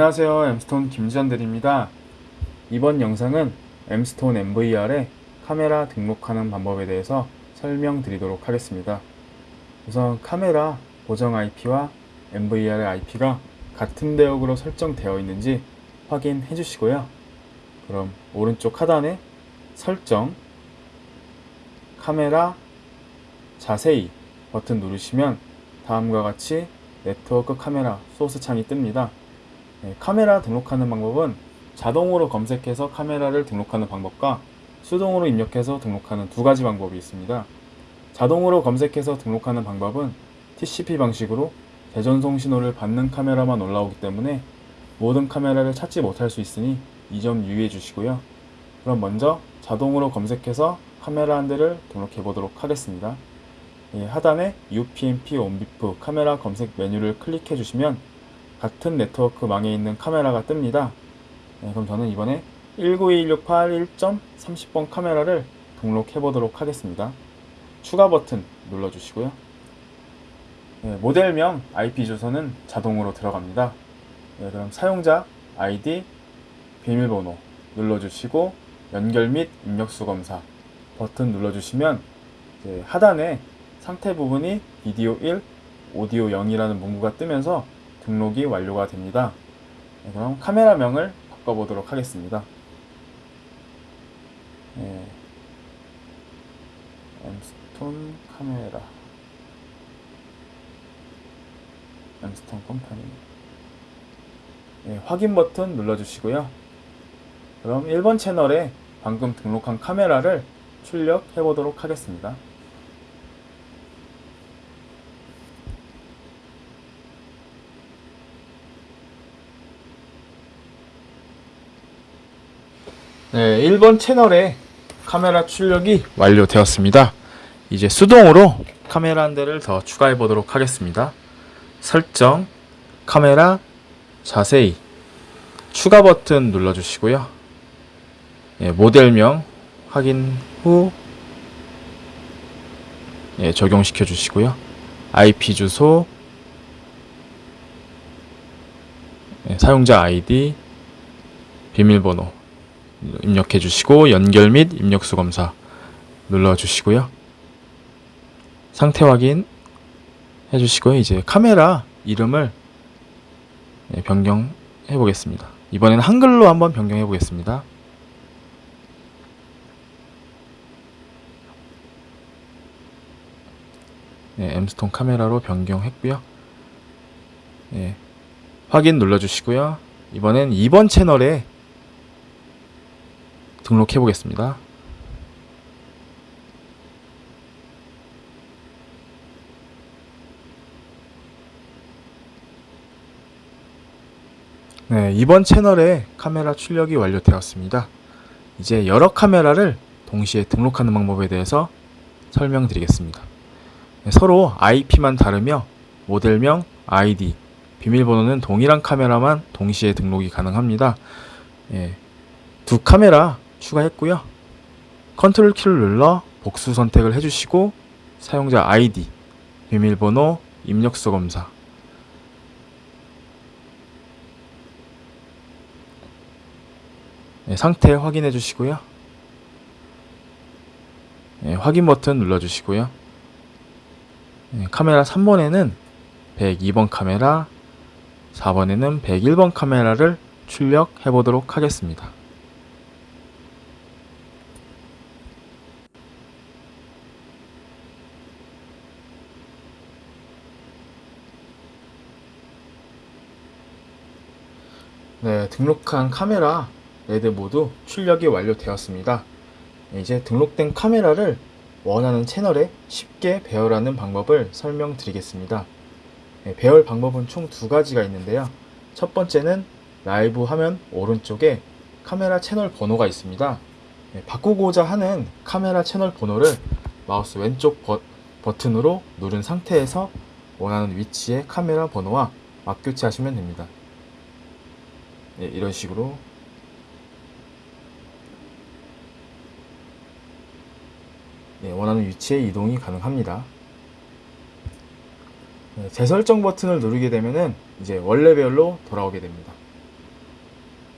안녕하세요. 엠스톤 김지현들입니다. 이번 영상은 엠스톤 MVR에 카메라 등록하는 방법에 대해서 설명드리도록 하겠습니다. 우선 카메라 고정 IP와 MVR의 IP가 같은 대역으로 설정되어 있는지 확인해 주시고요. 그럼 오른쪽 하단에 설정 카메라 자세히 버튼 누르시면 다음과 같이 네트워크 카메라 소스 창이 뜹니다. 네, 카메라 등록하는 방법은 자동으로 검색해서 카메라를 등록하는 방법과 수동으로 입력해서 등록하는 두 가지 방법이 있습니다. 자동으로 검색해서 등록하는 방법은 TCP 방식으로 대전송 신호를 받는 카메라만 올라오기 때문에 모든 카메라를 찾지 못할 수 있으니 이 점 유의해 주시고요. 그럼 먼저 자동으로 검색해서 카메라 한 대를 등록해 보도록 하겠습니다. 예, 하단에 UPnP 온비프 카메라 검색 메뉴를 클릭해 주시면 같은 네트워크 망에 있는 카메라가 뜹니다. 예, 그럼 저는 이번에 192168 1.30번 카메라를 등록해 보도록 하겠습니다. 추가 버튼 눌러 주시고요. 예, 모델명 IP 주소는 자동으로 들어갑니다. 예, 그럼 사용자 아이디 비밀번호 눌러주시고 연결 및 입력수 검사 버튼 눌러주시면 하단에 상태 부분이 비디오 1, 오디오 0이라는 문구가 뜨면서 등록이 완료가 됩니다. 네, 그럼 카메라명을 바꿔보도록 하겠습니다. 네. 엠스톤 카메라 엠스톤 컴퍼니 네, 확인 버튼 눌러주시고요. 그럼 1번 채널에 방금 등록한 카메라를 출력해 보도록 하겠습니다. 네, 1번 채널에 카메라 출력이 완료되었습니다. 이제 수동으로 카메라 한 대를 더 추가해 보도록 하겠습니다. 설정, 카메라, 자세히, 추가 버튼 눌러주시고요. 예, 모델명 확인 후 예, 적용시켜 주시고요. IP 주소, 예, 사용자 아이디, 비밀번호 입력해 주시고 연결 및 입력수 검사 눌러 주시고요. 상태 확인 해 주시고요. 이제 카메라 이름을 예, 변경해 보겠습니다. 이번에는 한글로 한번 변경해 보겠습니다. 네, 엠스톤 카메라로 변경했고요. 예, 확인 눌러주시고요. 이번엔 2번 채널에 등록해 보겠습니다. 네, 이번 채널에 카메라 출력이 완료되었습니다. 이제 여러 카메라를 동시에 등록하는 방법에 대해서 설명드리겠습니다. 네, 서로 IP만 다르며 모델명, ID, 비밀번호는 동일한 카메라만 동시에 등록이 가능합니다. 예, 두 카메라 추가했고요. 컨트롤 키를 눌러 복수 선택을 해주시고 사용자 아이디, 비밀번호, 입력수 검사 네, 상태 확인해 주시고요. 네, 확인 버튼 눌러 주시고요. 네, 카메라 3번에는 102번 카메라, 4번에는 101번 카메라를 출력해 보도록 하겠습니다. 네, 등록한 카메라 4대 모두 출력이 완료되었습니다. 이제 등록된 카메라를 원하는 채널에 쉽게 배열하는 방법을 설명드리겠습니다. 네, 배열 방법은 총 두 가지가 있는데요. 첫 번째는 라이브 화면 오른쪽에 카메라 채널 번호가 있습니다. 네, 바꾸고자 하는 카메라 채널 번호를 마우스 왼쪽 버, 버튼으로 누른 상태에서 원하는 위치의 카메라 번호와 맞교체하시면 됩니다. 네, 이런 식으로 네, 원하는 위치에 이동이 가능합니다. 네, 재설정 버튼을 누르게 되면은 이제 원래 배열로 돌아오게 됩니다.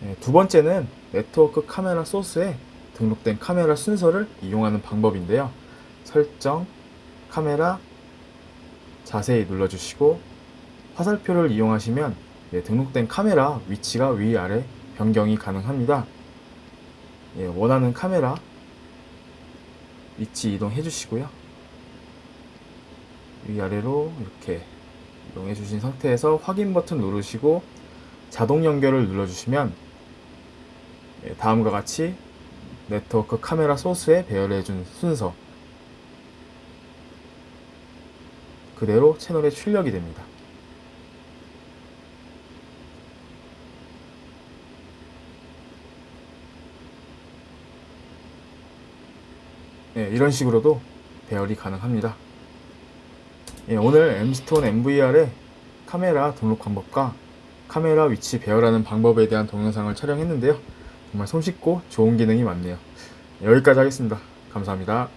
예, 두 번째는 네트워크 카메라 소스에 등록된 카메라 순서를 이용하는 방법인데요. 설정, 카메라, 자세히 눌러주시고 화살표를 이용하시면 예, 등록된 카메라 위치가 위아래 변경이 가능합니다. 예, 원하는 카메라 위치 이동해 주시고요. 위아래로 이렇게 이동해 주신 상태에서 확인 버튼 누르시고 자동 연결을 눌러주시면 예, 다음과 같이 네트워크 카메라 소스에 배열해 준 순서 그대로 채널에 출력이 됩니다. 예, 이런 식으로도 배열이 가능합니다. 예, 오늘 M스톤 MVR의 카메라 등록 방법과 카메라 위치 배열하는 방법에 대한 동영상을 촬영했는데요. 정말 손쉽고 좋은 기능이 많네요. 여기까지 하겠습니다. 감사합니다.